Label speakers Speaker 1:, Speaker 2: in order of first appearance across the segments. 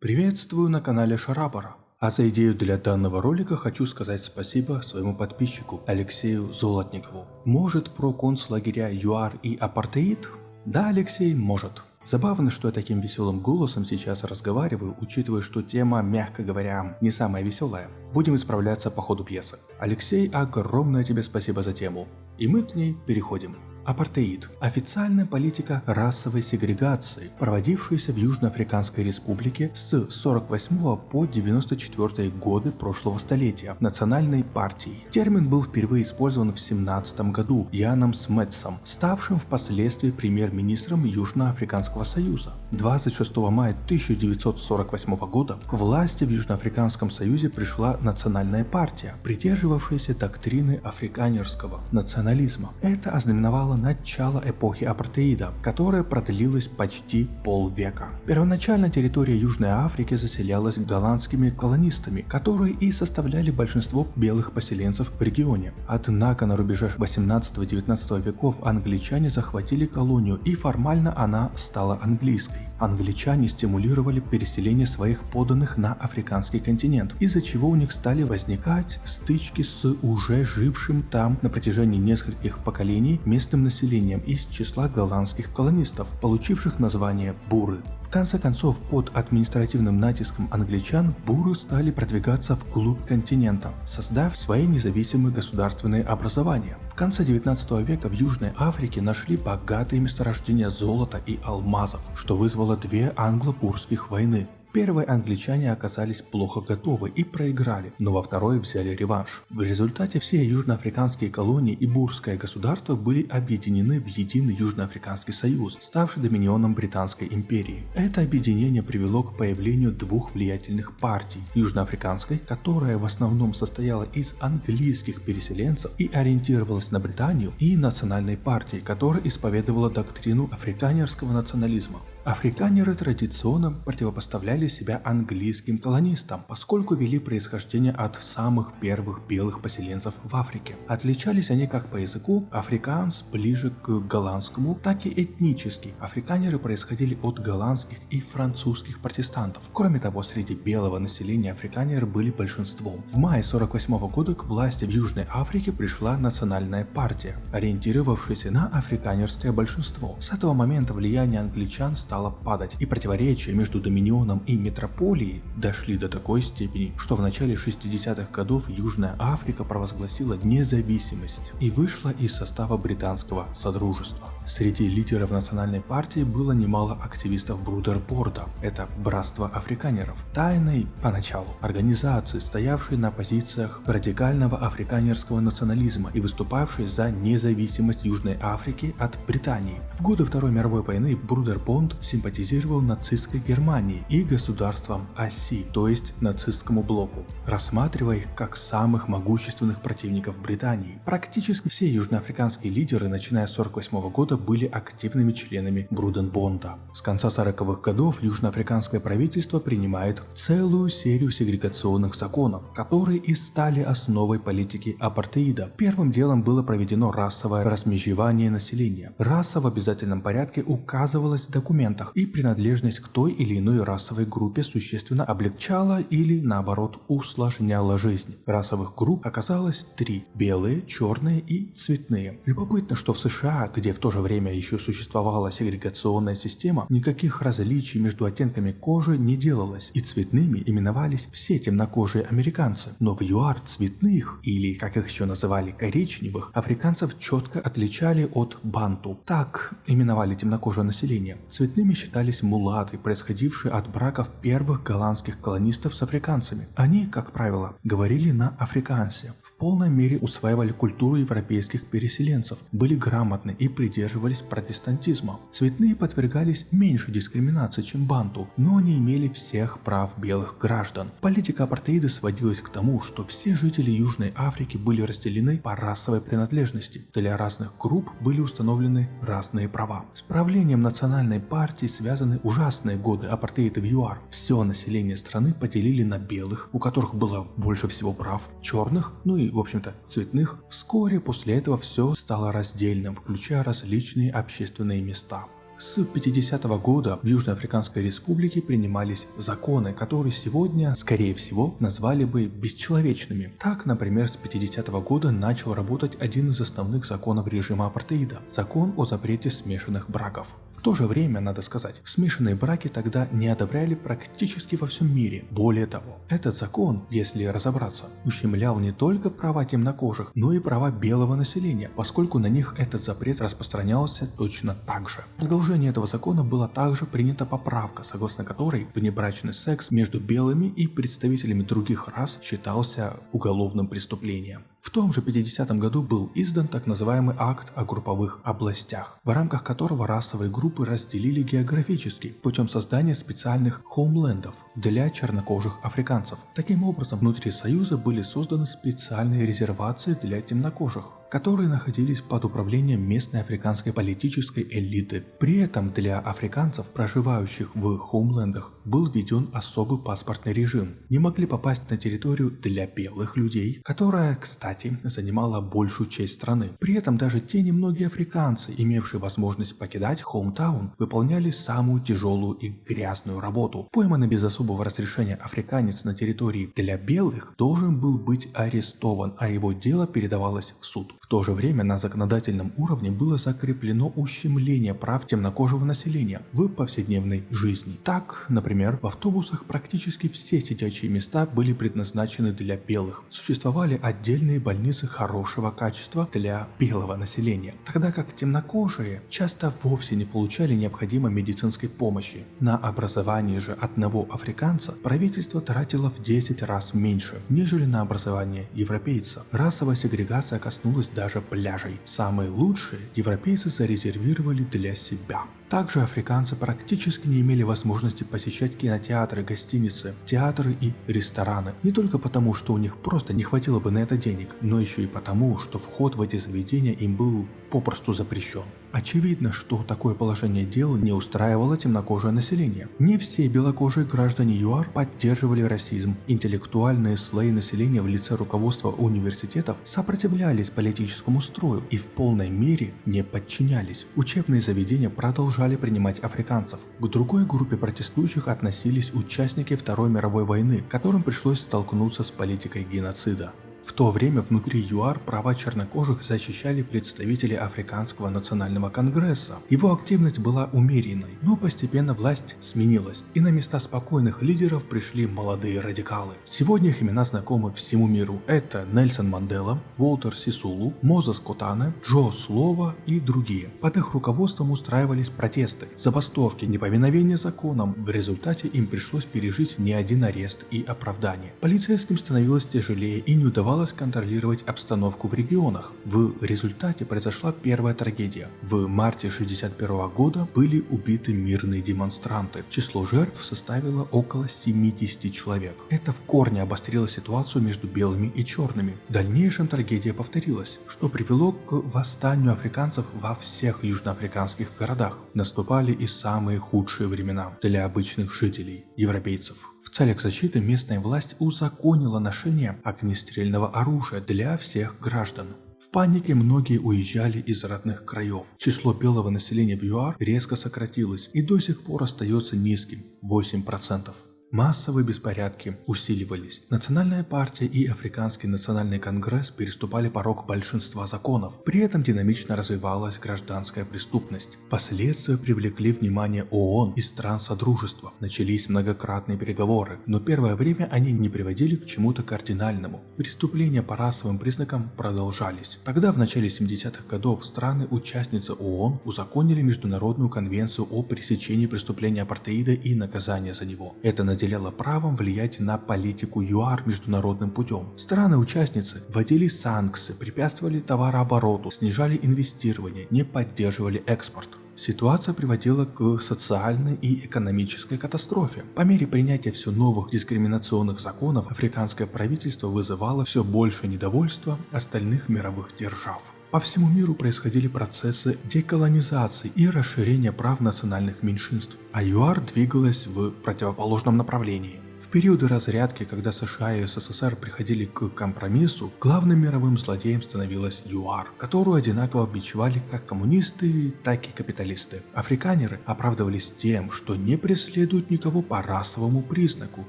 Speaker 1: Приветствую на канале Шарабара. А за идею для данного ролика хочу сказать спасибо своему подписчику Алексею Золотникову. Может про концлагеря ЮАР и апартеид? Да, Алексей, может. Забавно, что я таким веселым голосом сейчас разговариваю, учитывая, что тема, мягко говоря, не самая веселая. Будем исправляться по ходу пьесы. Алексей, огромное тебе спасибо за тему. И мы к ней переходим. Апартеид – официальная политика расовой сегрегации, проводившаяся в Южноафриканской республике с 48 по 94 годы прошлого столетия национальной партией. Термин был впервые использован в 17 году Яном Сметсом, ставшим впоследствии премьер-министром Южноафриканского союза. 26 мая 1948 года к власти в Южноафриканском союзе пришла национальная партия, придерживавшаяся доктрины африканерского национализма. Это ознаменовало начало эпохи апартеида, которая продлилась почти полвека. Первоначально территория Южной Африки заселялась голландскими колонистами, которые и составляли большинство белых поселенцев в регионе. Однако на рубеже 18-19 веков англичане захватили колонию и формально она стала английской. Англичане стимулировали переселение своих подданных на африканский континент, из-за чего у них стали возникать стычки с уже жившим там на протяжении нескольких поколений местным населением из числа голландских колонистов, получивших название буры. В конце концов, под административным натиском англичан буры стали продвигаться вглубь континента, создав свои независимые государственные образования. В конце 19 века в Южной Африке нашли богатые месторождения золота и алмазов, что вызвало две англо-бурских войны. Первой англичане оказались плохо готовы и проиграли, но во второй взяли реванш. В результате все южноафриканские колонии и бурское государство были объединены в единый Южноафриканский союз, ставший доминионом Британской империи. Это объединение привело к появлению двух влиятельных партий. Южноафриканской, которая в основном состояла из английских переселенцев и ориентировалась на Британию, и национальной партии, которая исповедовала доктрину африканерского национализма. Африканеры традиционно противопоставляли себя английским колонистам, поскольку вели происхождение от самых первых белых поселенцев в Африке. Отличались они как по языку, африканс ближе к голландскому, так и этнически. Африканеры происходили от голландских и французских протестантов. Кроме того, среди белого населения африканеры были большинством. В мае 48 года к власти в Южной Африке пришла национальная партия, ориентировавшаяся на африканерское большинство. С этого момента влияние англичан стало падать, и противоречия между Доминионом и Метрополией дошли до такой степени, что в начале 60-х годов Южная Африка провозгласила независимость и вышла из состава британского Содружества. Среди лидеров национальной партии было немало активистов Брудербонда, это братство африканеров, тайной поначалу организации, стоявшей на позициях радикального африканерского национализма и выступавшей за независимость Южной Африки от Британии. В годы Второй мировой войны Брудербонд симпатизировал нацистской Германии и государствам оси, то есть нацистскому блоку, рассматривая их как самых могущественных противников Британии. Практически все южноафриканские лидеры, начиная с 1948 года, были активными членами Бруденбонда. С конца 40-х годов южноафриканское правительство принимает целую серию сегрегационных законов, которые и стали основой политики апартеида. Первым делом было проведено расовое размежевание населения. Раса в обязательном порядке указывалась в документах, и принадлежность к той или иной расовой группе существенно облегчала или наоборот усложняла жизнь. Расовых групп оказалось три – белые, черные и цветные. Любопытно, что в США, где в то же время время еще существовала сегрегационная система, никаких различий между оттенками кожи не делалось, и цветными именовались все темнокожие американцы. Но в ЮАР цветных, или как их еще называли коричневых, африканцев четко отличали от банту. Так именовали темнокожее население. Цветными считались мулаты, происходившие от браков первых голландских колонистов с африканцами. Они, как правило, говорили на африкансе, в полной мере усваивали культуру европейских переселенцев, были грамотны и придерживались придерживались протестантизма. Цветные подвергались меньше дискриминации, чем банту, но не имели всех прав белых граждан. Политика апартеида сводилась к тому, что все жители Южной Африки были разделены по расовой принадлежности. Для разных групп были установлены разные права. С правлением национальной партии связаны ужасные годы апартеида в ЮАР. Все население страны поделили на белых, у которых было больше всего прав, черных, ну и в общем-то цветных. Вскоре после этого все стало раздельным, включая различные различные общественные места. С 50 -го года в Южноафриканской республике принимались законы, которые сегодня, скорее всего, назвали бы бесчеловечными. Так, например, с 50 -го года начал работать один из основных законов режима апартеида – закон о запрете смешанных браков. То же время, надо сказать, смешанные браки тогда не одобряли практически во всем мире. Более того, этот закон, если разобраться, ущемлял не только права темнокожих, но и права белого населения, поскольку на них этот запрет распространялся точно так же. В продолжение этого закона была также принята поправка, согласно которой внебрачный секс между белыми и представителями других рас считался уголовным преступлением. В том же 50 году был издан так называемый акт о групповых областях, в рамках которого расовые группы разделили географически путем создания специальных хоумлендов для чернокожих африканцев. Таким образом, внутри Союза были созданы специальные резервации для темнокожих которые находились под управлением местной африканской политической элиты. При этом для африканцев, проживающих в хоумлендах, был введен особый паспортный режим. Не могли попасть на территорию для белых людей, которая, кстати, занимала большую часть страны. При этом даже те немногие африканцы, имевшие возможность покидать хоумтаун, выполняли самую тяжелую и грязную работу. Пойманный без особого разрешения африканец на территории для белых должен был быть арестован, а его дело передавалось в суд. То же время на законодательном уровне было закреплено ущемление прав темнокожего населения в повседневной жизни. Так, например, в автобусах практически все сидячие места были предназначены для белых. Существовали отдельные больницы хорошего качества для белого населения, тогда как темнокожие часто вовсе не получали необходимой медицинской помощи. На образование же одного африканца правительство тратило в 10 раз меньше, нежели на образование европейца. Расовая сегрегация коснулась даже пляжей. Самые лучшие европейцы зарезервировали для себя. Также африканцы практически не имели возможности посещать кинотеатры, гостиницы, театры и рестораны. Не только потому, что у них просто не хватило бы на это денег, но еще и потому, что вход в эти заведения им был попросту запрещен. Очевидно, что такое положение дел не устраивало темнокожее население. Не все белокожие граждане ЮАР поддерживали расизм. Интеллектуальные слои населения в лице руководства университетов сопротивлялись политическому строю и в полной мере не подчинялись. Учебные заведения продолжали принимать африканцев. К другой группе протестующих относились участники Второй мировой войны, которым пришлось столкнуться с политикой геноцида. В то время внутри ЮАР права чернокожих защищали представители Африканского национального конгресса. Его активность была умеренной, но постепенно власть сменилась, и на места спокойных лидеров пришли молодые радикалы. Сегодня их имена знакомы всему миру. Это Нельсон Мандела, Уолтер Сисулу, Мозес Котане, Джо Слова и другие. Под их руководством устраивались протесты, забастовки, неповиновение законам. В результате им пришлось пережить не один арест и оправдание. Полицейским становилось тяжелее и не удавалось удавалось контролировать обстановку в регионах. В результате произошла первая трагедия. В марте 1961 года были убиты мирные демонстранты. Число жертв составило около 70 человек. Это в корне обострило ситуацию между белыми и черными. В дальнейшем трагедия повторилась, что привело к восстанию африканцев во всех южноафриканских городах. Наступали и самые худшие времена для обычных жителей, европейцев. В целях защиты местная власть узаконила ношение огнестрельного оружия для всех граждан. В панике многие уезжали из родных краев. Число белого населения в ЮАР резко сократилось и до сих пор остается низким – 8%. Массовые беспорядки усиливались. Национальная партия и Африканский национальный конгресс переступали порог большинства законов. При этом динамично развивалась гражданская преступность. Последствия привлекли внимание ООН и стран Содружества. Начались многократные переговоры, но первое время они не приводили к чему-то кардинальному. Преступления по расовым признакам продолжались. Тогда в начале 70-х годов страны-участницы ООН узаконили Международную конвенцию о пресечении преступления апартеида и наказания за него. Это наделяла правом влиять на политику ЮАР международным путем. Страны-участницы вводили санкции, препятствовали товарообороту, снижали инвестирование, не поддерживали экспорт. Ситуация приводила к социальной и экономической катастрофе. По мере принятия все новых дискриминационных законов, африканское правительство вызывало все больше недовольства остальных мировых держав. По всему миру происходили процессы деколонизации и расширения прав национальных меньшинств, а ЮАР двигалась в противоположном направлении. В периоды разрядки, когда США и СССР приходили к компромиссу, главным мировым злодеем становилась ЮАР, которую одинаково бичевали как коммунисты, так и капиталисты. Африканеры оправдывались тем, что не преследуют никого по расовому признаку.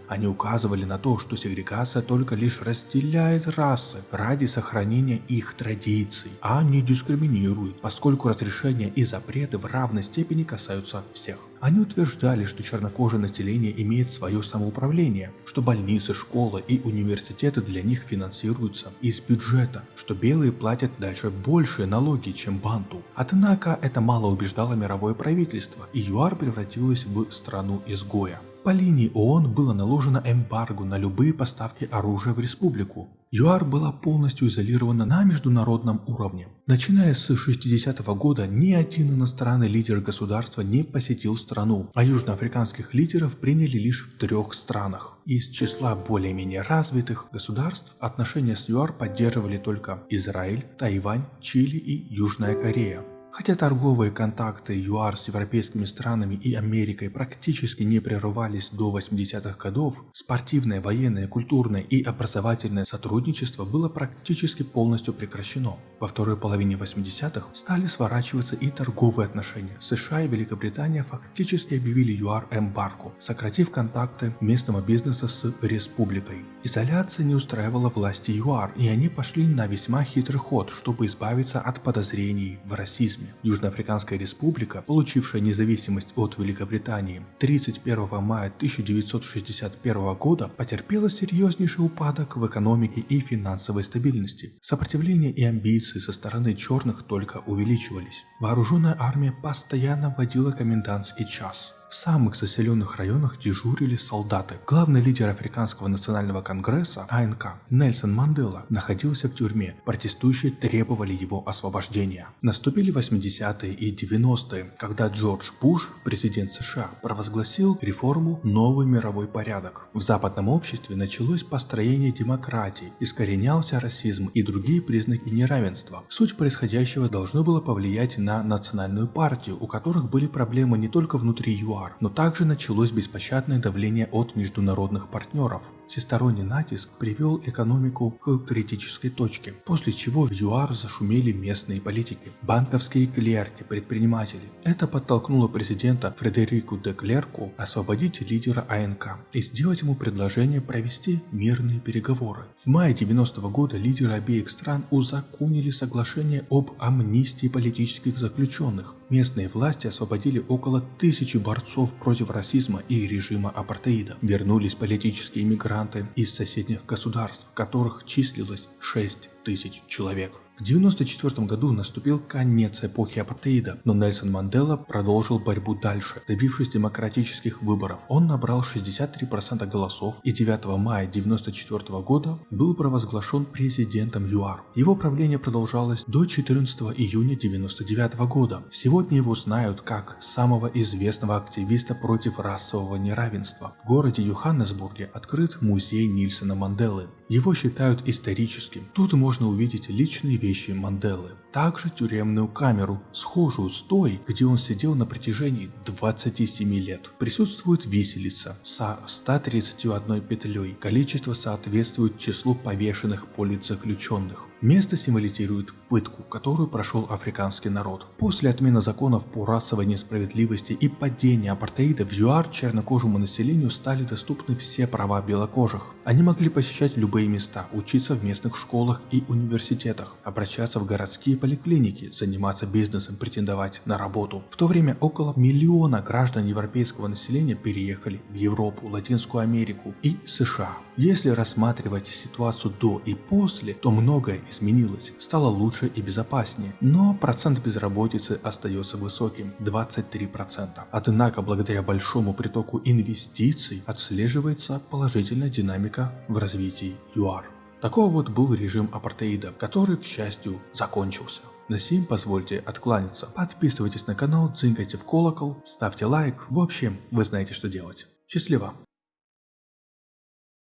Speaker 1: Они указывали на то, что сегрегация только лишь разделяет расы ради сохранения их традиций, а не дискриминирует, поскольку разрешения и запреты в равной степени касаются всех. Они утверждали, что чернокожее население имеет свое самоуправление, что больницы, школы и университеты для них финансируются из бюджета, что белые платят дальше большие налоги, чем банту. Однако это мало убеждало мировое правительство, и ЮАР превратилась в страну изгоя. По линии ООН было наложено эмбарго на любые поставки оружия в республику. ЮАР была полностью изолирована на международном уровне. Начиная с 60-го года ни один иностранный лидер государства не посетил страну, а южноафриканских лидеров приняли лишь в трех странах. Из числа более-менее развитых государств отношения с ЮАР поддерживали только Израиль, Тайвань, Чили и Южная Корея. Хотя торговые контакты ЮАР с европейскими странами и Америкой практически не прерывались до 80-х годов, спортивное, военное, культурное и образовательное сотрудничество было практически полностью прекращено. Во второй половине 80-х стали сворачиваться и торговые отношения. США и Великобритания фактически объявили ЮАР эмбарго, сократив контакты местного бизнеса с республикой. Изоляция не устраивала власти ЮАР, и они пошли на весьма хитрый ход, чтобы избавиться от подозрений в расизме Южноафриканская республика, получившая независимость от Великобритании 31 мая 1961 года, потерпела серьезнейший упадок в экономике и финансовой стабильности. Сопротивление и амбиции со стороны черных только увеличивались. Вооруженная армия постоянно вводила комендантский час. В самых заселенных районах дежурили солдаты. Главный лидер Африканского национального конгресса АНК Нельсон Мандела находился в тюрьме. Протестующие требовали его освобождения. Наступили 80-е и 90-е, когда Джордж Буш, президент США, провозгласил реформу «Новый мировой порядок». В западном обществе началось построение демократии, искоренялся расизм и другие признаки неравенства. Суть происходящего должно было повлиять на национальную партию, у которых были проблемы не только внутри ЮАР, но также началось беспощадное давление от международных партнеров. Всесторонний натиск привел экономику к критической точке, после чего в ЮАР зашумели местные политики, банковские клерки, предприниматели. Это подтолкнуло президента Фредерику де Клерку освободить лидера АНК и сделать ему предложение провести мирные переговоры. В мае 90 -го года лидеры обеих стран узаконили соглашение об амнистии политических заключенных. Местные власти освободили около тысячи борцов против расизма и режима апартеида. Вернулись политические иммигранты из соседних государств, которых числилось 6 тысяч человек. В 1994 году наступил конец эпохи апартеида, но Нельсон Мандела продолжил борьбу дальше, добившись демократических выборов. Он набрал 63% голосов и 9 мая 1994 года был провозглашен президентом ЮАР. Его правление продолжалось до 14 июня 1999 года. Сегодня его знают как самого известного активиста против расового неравенства. В городе Йоханнесбурге открыт музей Нильсона Манделы. Его считают историческим. Тут можно увидеть личные вещи Манделы. Также тюремную камеру, схожую с той, где он сидел на протяжении 27 лет. Присутствует виселица со 131 петлей. Количество соответствует числу повешенных политзаключенных. Место символизирует пытку, которую прошел африканский народ. После отмены законов по расовой несправедливости и падения апартеида в ЮАР чернокожему населению стали доступны все права белокожих. Они могли посещать любые места, учиться в местных школах и университетах, обращаться в городские поликлиники, заниматься бизнесом, претендовать на работу. В то время около миллиона граждан европейского населения переехали в Европу, Латинскую Америку и США. Если рассматривать ситуацию до и после, то многое изменилось, стало лучше и безопаснее, но процент безработицы остается высоким – 23%. Однако благодаря большому притоку инвестиций отслеживается положительная динамика в развитии ЮАР. Такого вот был режим апартеида, который, к счастью, закончился. На сим позвольте откланяться. Подписывайтесь на канал, цинкайте в колокол, ставьте лайк. В общем, вы знаете что делать. Счастливо!